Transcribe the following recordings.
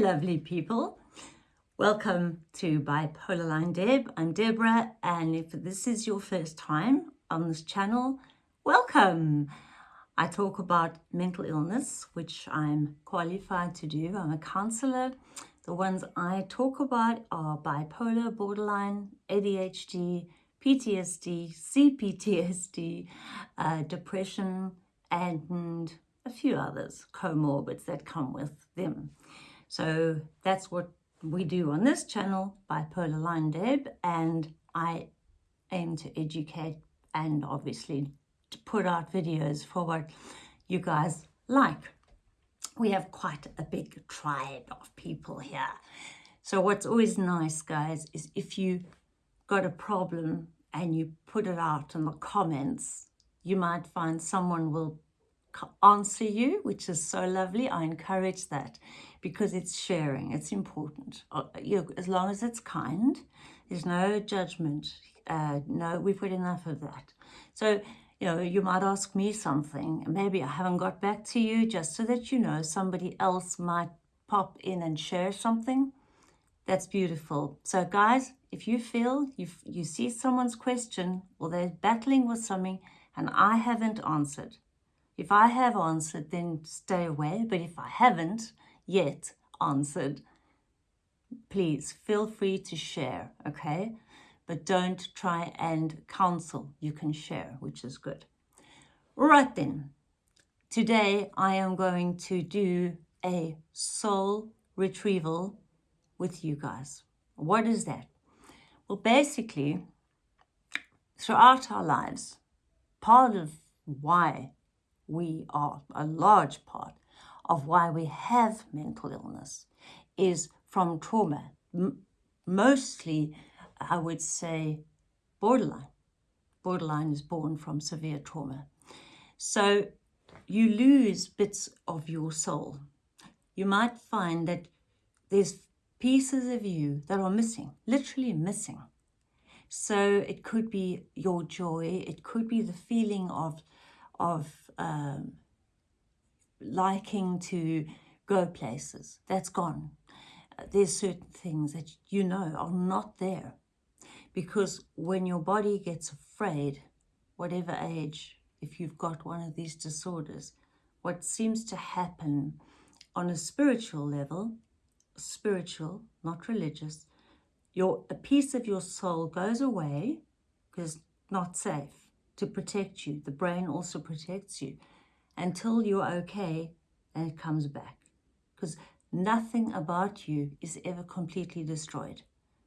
Lovely people. Welcome to Bipolar Line Deb. I'm Deborah, and if this is your first time on this channel, welcome. I talk about mental illness, which I'm qualified to do. I'm a counselor. The ones I talk about are bipolar, borderline, ADHD, PTSD, CPTSD, uh, depression, and a few others, comorbids that come with them. So that's what we do on this channel, Bipolar Line Deb, and I aim to educate and obviously to put out videos for what you guys like. We have quite a big tribe of people here. So what's always nice, guys, is if you got a problem and you put it out in the comments, you might find someone will answer you, which is so lovely. I encourage that because it's sharing. It's important. Uh, you, as long as it's kind, there's no judgment. Uh, no, we've got enough of that. So, you know, you might ask me something. Maybe I haven't got back to you just so that you know somebody else might pop in and share something. That's beautiful. So guys, if you feel you you see someone's question or they're battling with something and I haven't answered, if I have answered, then stay away. But if I haven't yet answered, please feel free to share, okay? But don't try and counsel. You can share, which is good. Right then, today I am going to do a soul retrieval with you guys. What is that? Well, basically, throughout our lives, part of why we are a large part of why we have mental illness is from trauma. M mostly, I would say, borderline. Borderline is born from severe trauma. So you lose bits of your soul. You might find that there's pieces of you that are missing, literally missing. So it could be your joy, it could be the feeling of, of um, liking to go places. That's gone. Uh, there's certain things that you know are not there. Because when your body gets afraid, whatever age, if you've got one of these disorders, what seems to happen on a spiritual level, spiritual, not religious, your a piece of your soul goes away because not safe to protect you. The brain also protects you until you're okay and it comes back. Because nothing about you is ever completely destroyed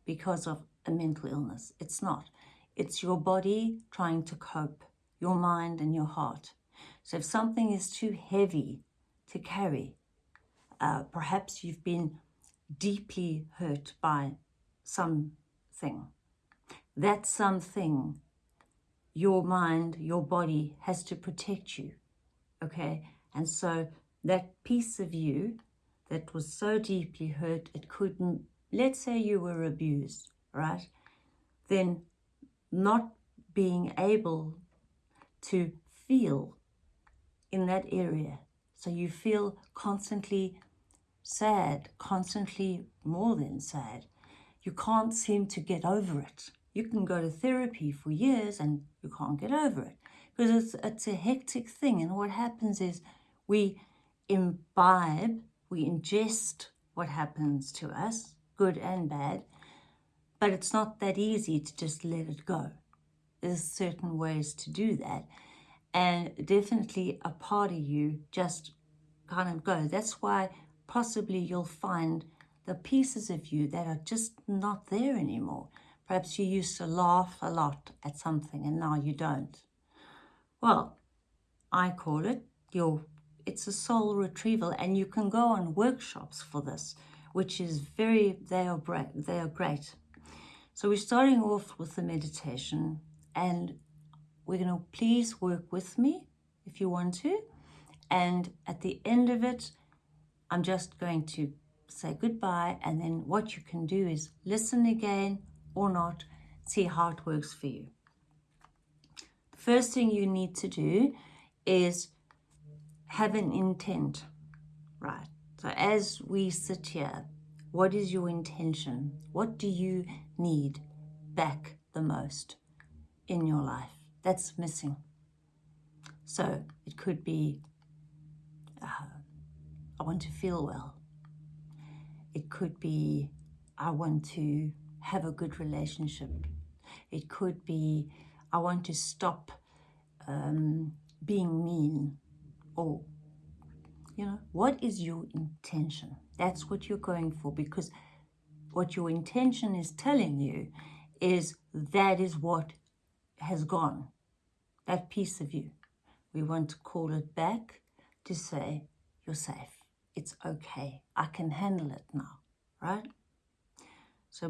because of a mental illness. It's not. It's your body trying to cope, your mind and your heart. So if something is too heavy to carry, uh, perhaps you've been deeply hurt by something. That something your mind, your body has to protect you, okay? And so that piece of you that was so deeply hurt, it couldn't, let's say you were abused, right? Then not being able to feel in that area. So you feel constantly sad, constantly more than sad. You can't seem to get over it. You can go to therapy for years and you can't get over it because it's, it's a hectic thing. And what happens is we imbibe, we ingest what happens to us, good and bad, but it's not that easy to just let it go. There's certain ways to do that. And definitely a part of you just kind of goes. That's why possibly you'll find the pieces of you that are just not there anymore. Perhaps you used to laugh a lot at something and now you don't. Well, I call it your, it's a soul retrieval and you can go on workshops for this, which is very, they are, they are great. So we're starting off with the meditation and we're going to please work with me if you want to. And at the end of it, I'm just going to say goodbye and then what you can do is listen again or not, see how it works for you. First thing you need to do is have an intent, right? So as we sit here, what is your intention? What do you need back the most in your life that's missing? So it could be, uh, I want to feel well. It could be, I want to have a good relationship. It could be, I want to stop um, being mean or you know what is your intention? That's what you're going for because what your intention is telling you is that is what has gone that piece of you. We want to call it back to say you're safe. It's okay. I can handle it now right? So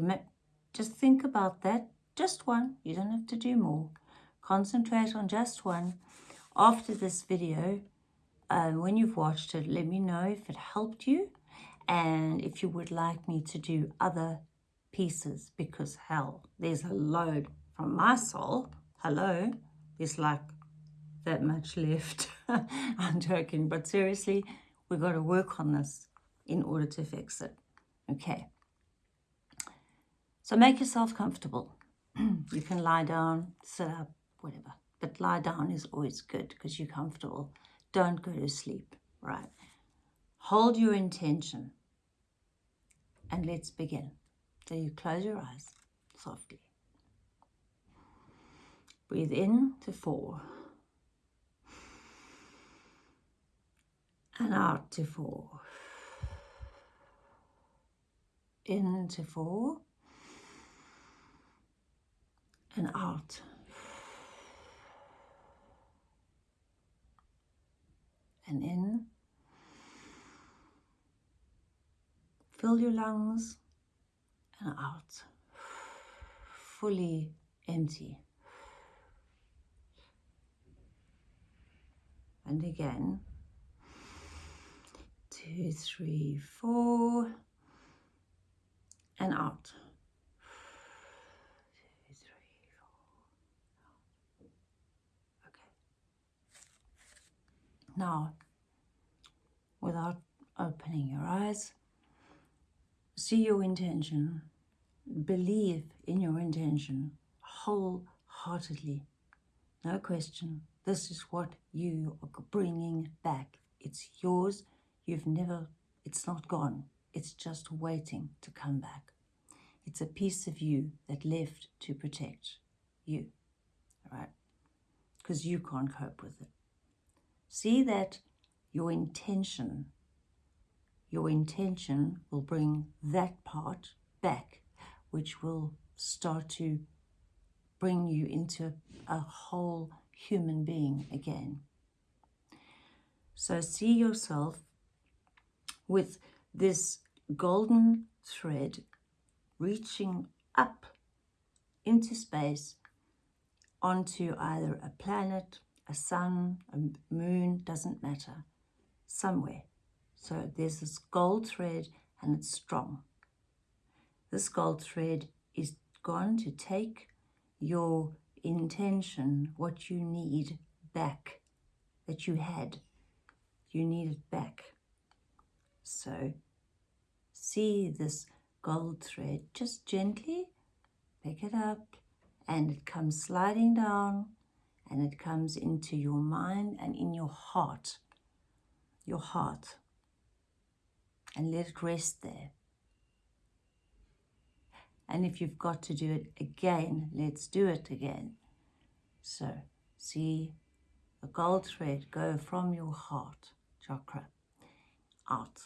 just think about that just one you don't have to do more concentrate on just one after this video um, when you've watched it, let me know if it helped you and if you would like me to do other pieces because hell, there's a load from my soul. Hello, there's like that much left. I'm joking, but seriously, we've got to work on this in order to fix it. Okay. So make yourself comfortable. you can lie down, sit up, whatever. But lie down is always good because you're comfortable. Don't go to sleep, right? Hold your intention and let's begin. So you close your eyes softly. Breathe in to four. And out to four. In to four. And out and in. Fill your lungs and out. Fully empty. And again. Two, three, four. And out. Now, without opening your eyes, see your intention, believe in your intention wholeheartedly. No question. This is what you are bringing back. It's yours. You've never, it's not gone. It's just waiting to come back. It's a piece of you that left to protect you, right? Because you can't cope with it. See that your intention, your intention will bring that part back, which will start to bring you into a whole human being again. So see yourself with this golden thread reaching up into space onto either a planet a sun, a moon, doesn't matter, somewhere. So there's this gold thread and it's strong. This gold thread is going to take your intention, what you need back, that you had. You need it back. So see this gold thread, just gently pick it up and it comes sliding down and it comes into your mind and in your heart, your heart, and let it rest there. And if you've got to do it again, let's do it again. So, see the gold thread go from your heart chakra out.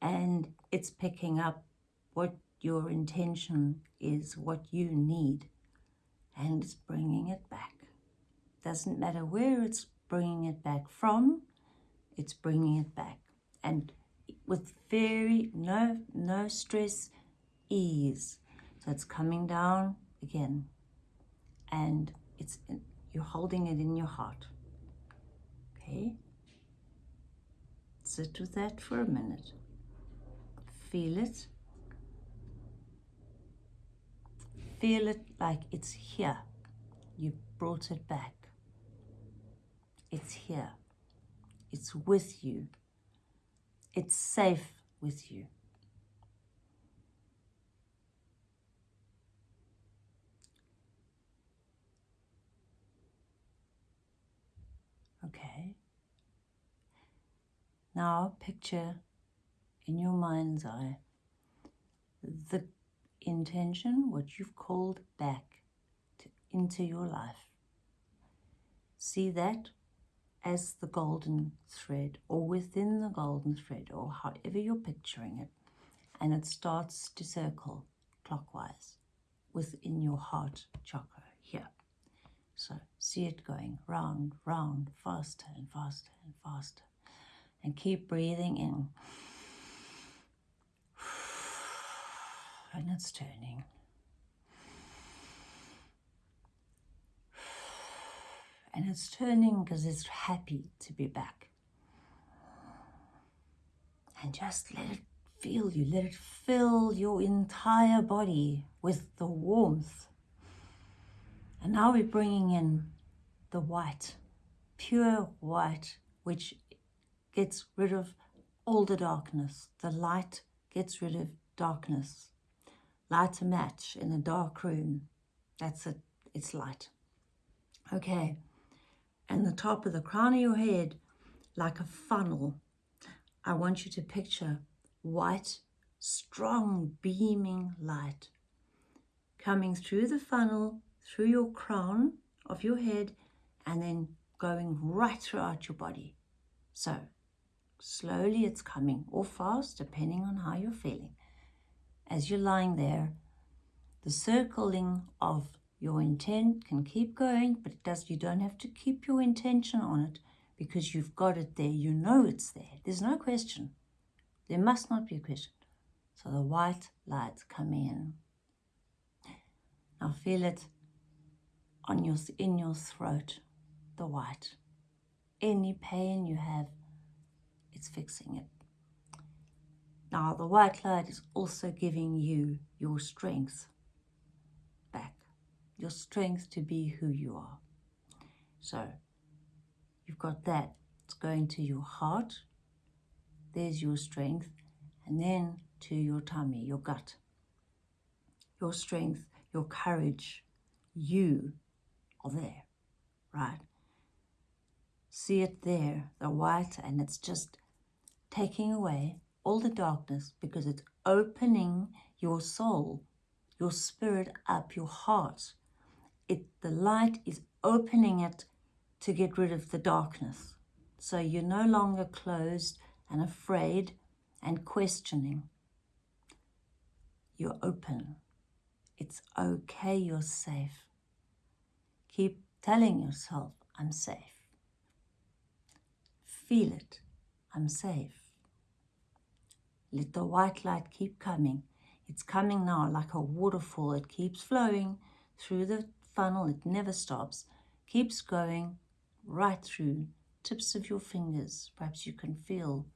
And it's picking up what your intention is, what you need, and it's bringing it back. Doesn't matter where it's bringing it back from, it's bringing it back. And with very, no, no stress, ease. So it's coming down again. And it's you're holding it in your heart. Okay? Sit with that for a minute. Feel it. Feel it like it's here. You brought it back. It's here. It's with you. It's safe with you. Okay. Now picture in your mind's eye the intention, what you've called back to, into your life. See that as the golden thread or within the golden thread or however you're picturing it. And it starts to circle clockwise within your heart chakra here. So see it going round, round, faster and faster and faster. And keep breathing in. And it's turning. And it's turning because it's happy to be back. And just let it feel you. Let it fill your entire body with the warmth. And now we're bringing in the white, pure white, which gets rid of all the darkness. The light gets rid of darkness. Light a match in a dark room. That's it. It's light. Okay and the top of the crown of your head like a funnel. I want you to picture white, strong, beaming light coming through the funnel, through your crown of your head, and then going right throughout your body. So, slowly it's coming, or fast, depending on how you're feeling. As you're lying there, the circling of your intent can keep going, but it does. You don't have to keep your intention on it because you've got it there. You know it's there. There's no question. There must not be a question. So the white lights come in. Now feel it on your in your throat, the white. Any pain you have, it's fixing it. Now the white light is also giving you your strength your strength to be who you are. So you've got that. It's going to your heart. There's your strength. And then to your tummy, your gut. Your strength, your courage. You are there, right? See it there, the white, and it's just taking away all the darkness because it's opening your soul, your spirit up, your heart it the light is opening it to get rid of the darkness. So you're no longer closed and afraid and questioning. You're open. It's okay, you're safe. Keep telling yourself, I'm safe. Feel it, I'm safe. Let the white light keep coming. It's coming now like a waterfall. It keeps flowing through the funnel, it never stops, keeps going right through tips of your fingers. Perhaps you can feel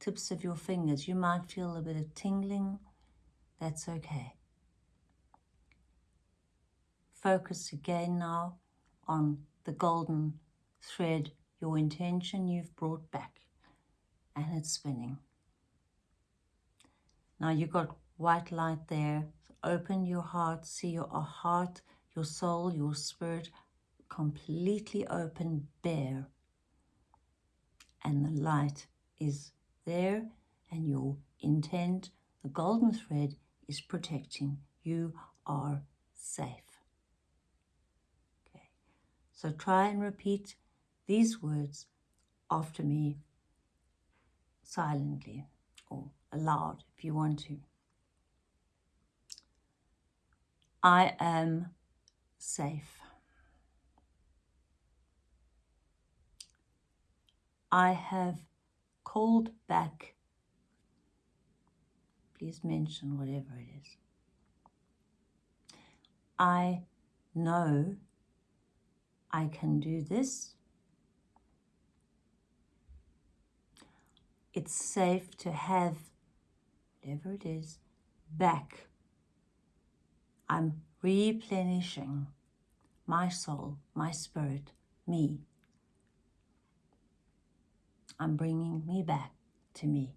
tips of your fingers. You might feel a bit of tingling. That's okay. Focus again now on the golden thread, your intention you've brought back, and it's spinning. Now you've got white light there. Open your heart, see your heart your soul, your spirit completely open, bare. And the light is there and your intent, the golden thread, is protecting. You are safe. Okay, so try and repeat these words after me silently or aloud if you want to. I am safe. I have called back, please mention whatever it is. I know I can do this. It's safe to have whatever it is back. I'm replenishing my soul, my spirit, me. I'm bringing me back to me.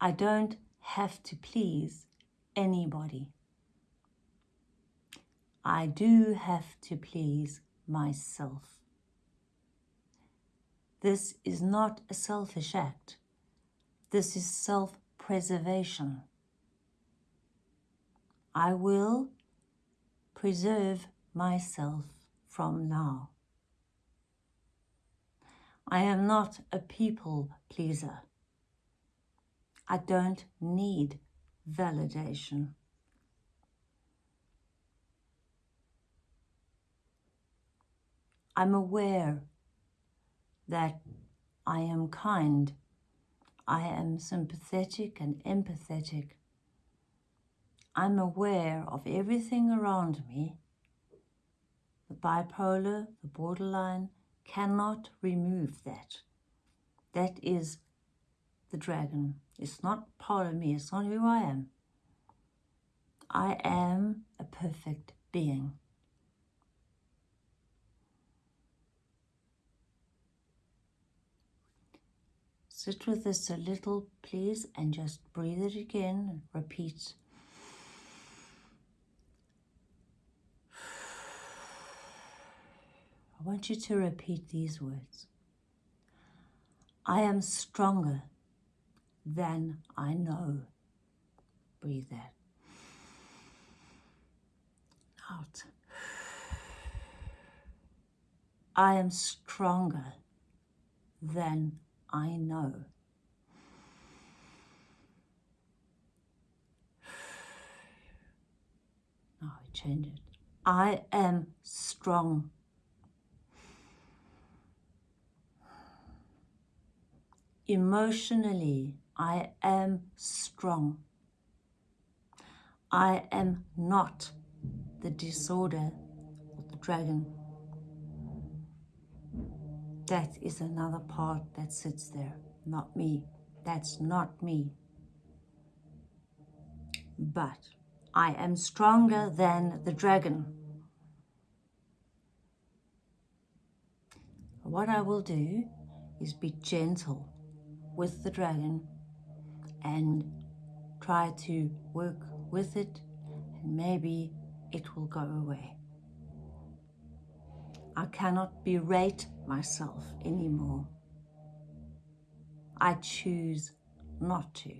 I don't have to please anybody. I do have to please myself. This is not a selfish act. This is self self-preservation. I will preserve myself from now. I am not a people pleaser. I don't need validation. I'm aware that I am kind, I am sympathetic and empathetic. I'm aware of everything around me. The bipolar, the borderline, cannot remove that. That is the dragon. It's not part of me. It's not who I am. I am a perfect being. Sit with this a little, please, and just breathe it again repeat. I want you to repeat these words. I am stronger than I know. Breathe that out. I am stronger than I know. Now I change it. I am strong. Emotionally, I am strong. I am not the disorder of the dragon. That is another part that sits there, not me. That's not me. But I am stronger than the dragon. What I will do is be gentle with the dragon and try to work with it and maybe it will go away. I cannot berate myself anymore. I choose not to.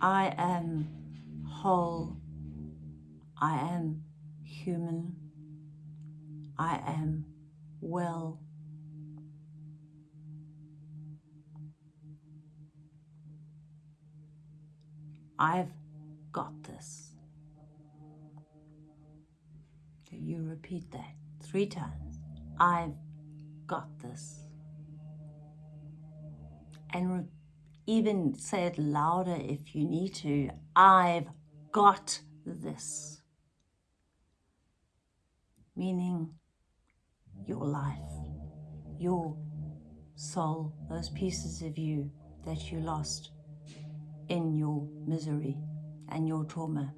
I am whole. I am human. I am well I've got this. You repeat that three times. I've got this. And even say it louder if you need to. I've got this. Meaning your life, your soul, those pieces of you that you lost in your misery and your trauma.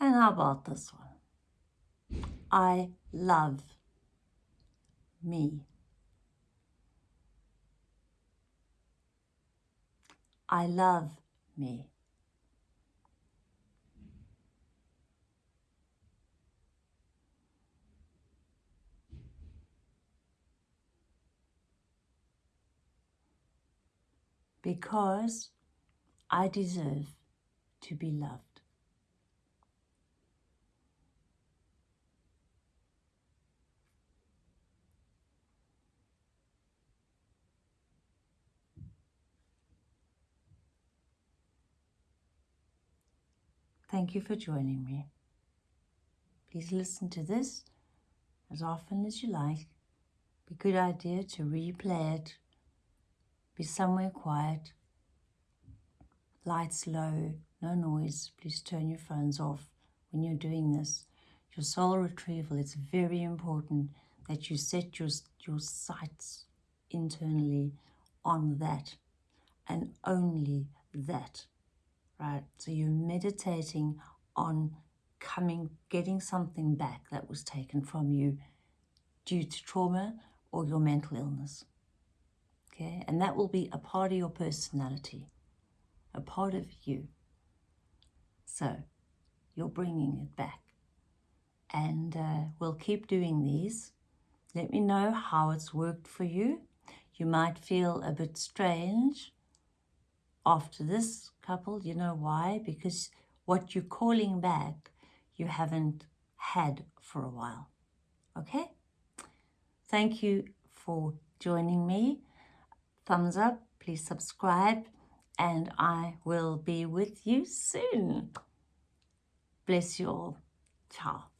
And how about this one? I love me. I love me. because I deserve to be loved. Thank you for joining me. Please listen to this as often as you like. Be good idea to replay it be somewhere quiet. Lights low, no noise. Please turn your phones off when you're doing this. Your soul retrieval, it's very important that you set your, your sights internally on that and only that, right? So you're meditating on coming, getting something back that was taken from you due to trauma or your mental illness. Okay, and that will be a part of your personality, a part of you. So you're bringing it back. And uh, we'll keep doing these. Let me know how it's worked for you. You might feel a bit strange after this couple. You know why? Because what you're calling back, you haven't had for a while. Okay? Thank you for joining me. Thumbs up, please subscribe, and I will be with you soon. Bless you all. Ciao.